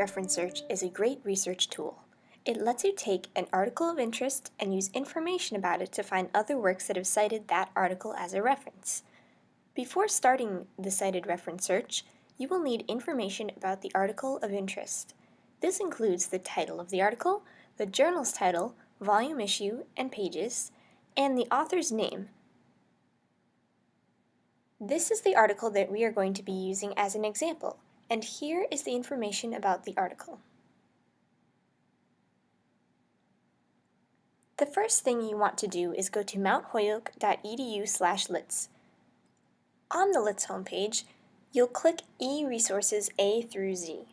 reference search is a great research tool. It lets you take an article of interest and use information about it to find other works that have cited that article as a reference. Before starting the cited reference search, you will need information about the article of interest. This includes the title of the article, the journal's title, volume issue and pages, and the author's name. This is the article that we are going to be using as an example, and here is the information about the article. The first thing you want to do is go to mountholyoke.edu slash LITS. On the LITS homepage, you'll click e-resources A through Z.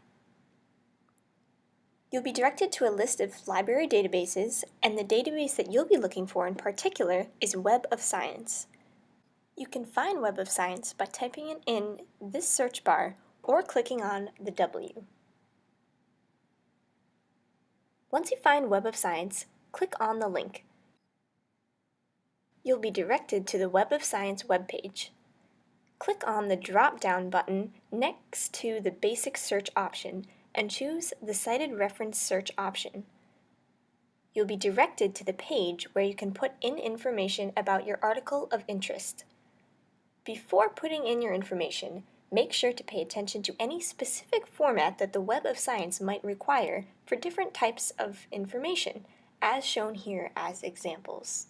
You'll be directed to a list of library databases, and the database that you'll be looking for in particular is Web of Science. You can find Web of Science by typing it in this search bar or clicking on the W. Once you find Web of Science, click on the link. You'll be directed to the Web of Science webpage click on the drop-down button next to the Basic Search option and choose the Cited Reference Search option. You'll be directed to the page where you can put in information about your article of interest. Before putting in your information, make sure to pay attention to any specific format that the Web of Science might require for different types of information, as shown here as examples.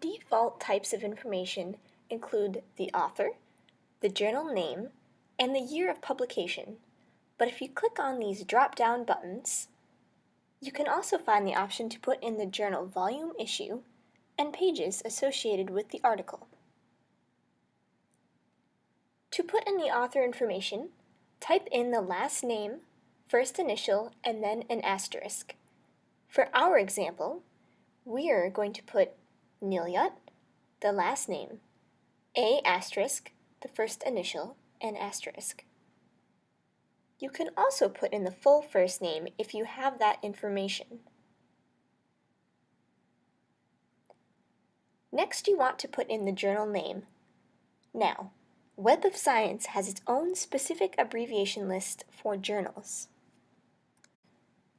Default types of information include the author, the journal name, and the year of publication. But if you click on these drop-down buttons, you can also find the option to put in the journal volume issue and pages associated with the article. To put in the author information, type in the last name, first initial, and then an asterisk. For our example, we are going to put Nilyut, the last name, A asterisk, the first initial, and asterisk. You can also put in the full first name if you have that information. Next you want to put in the journal name. Now, Web of Science has its own specific abbreviation list for journals.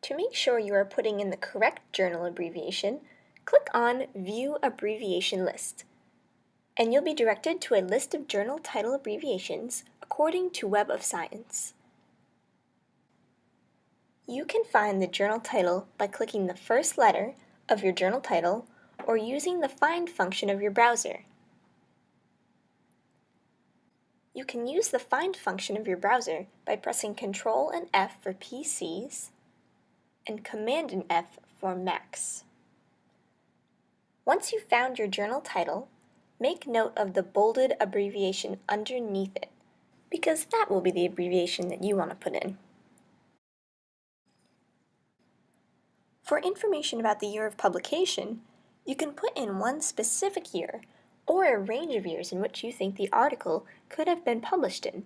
To make sure you are putting in the correct journal abbreviation, click on View Abbreviation List, and you'll be directed to a list of journal title abbreviations according to Web of Science. You can find the journal title by clicking the first letter of your journal title or using the Find function of your browser. You can use the Find function of your browser by pressing Ctrl and F for PCs and Command and F for Macs. Once you've found your journal title, make note of the bolded abbreviation underneath it, because that will be the abbreviation that you want to put in. For information about the year of publication, you can put in one specific year or a range of years in which you think the article could have been published in.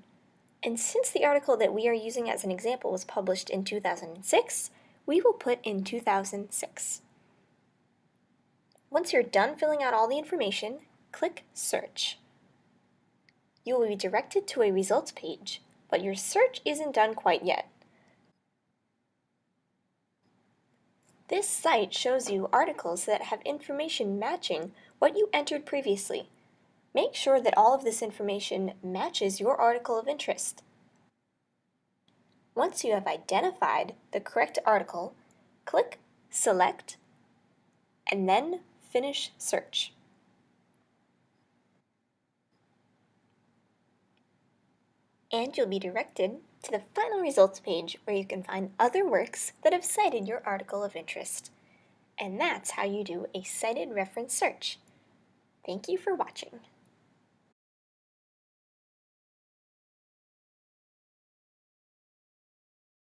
And since the article that we are using as an example was published in 2006, we will put in 2006. Once you're done filling out all the information, click Search. You will be directed to a results page, but your search isn't done quite yet. This site shows you articles that have information matching what you entered previously. Make sure that all of this information matches your article of interest. Once you have identified the correct article, click Select, and then Finish Search. And you'll be directed to the final results page where you can find other works that have cited your article of interest. And that's how you do a cited reference search. Thank you for watching.